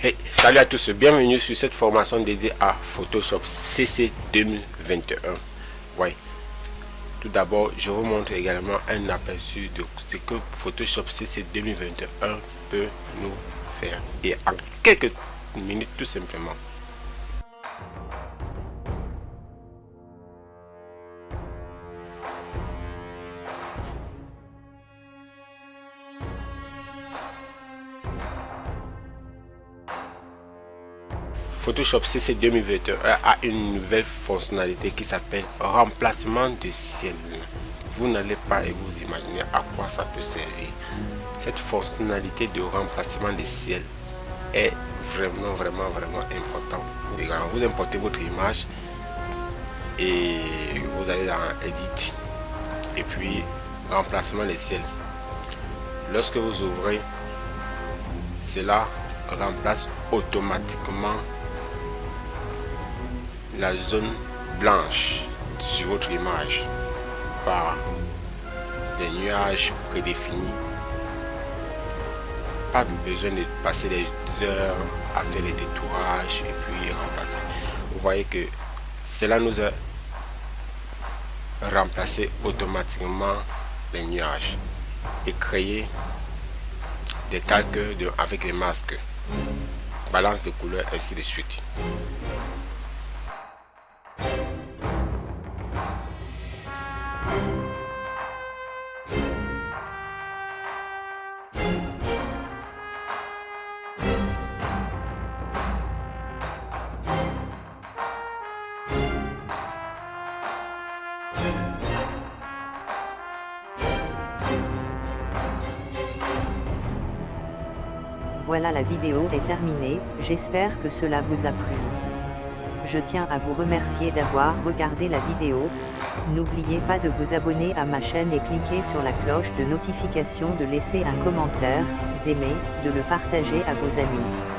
Hey, salut à tous, bienvenue sur cette formation dédiée à Photoshop CC 2021. Ouais. Tout d'abord, je vous montre également un aperçu de ce que Photoshop CC 2021 peut nous faire. Et en quelques minutes, tout simplement. Photoshop CC 2021 a une nouvelle fonctionnalité qui s'appelle remplacement de ciel. Vous n'allez pas vous imaginer à quoi ça peut servir. Cette fonctionnalité de remplacement de ciel est vraiment, vraiment, vraiment important. Vous importez votre image et vous allez dans Edit et puis remplacement des ciel. Lorsque vous ouvrez, cela remplace automatiquement la zone blanche sur votre image par des nuages prédéfinis. Pas besoin de passer des heures à faire les détourages et puis remplacer. Vous voyez que cela nous a remplacé automatiquement les nuages et créer des calques avec les masques, balance de couleurs ainsi de suite. Voilà la vidéo est terminée, j'espère que cela vous a plu. Je tiens à vous remercier d'avoir regardé la vidéo. N'oubliez pas de vous abonner à ma chaîne et cliquer sur la cloche de notification de laisser un commentaire, d'aimer, de le partager à vos amis.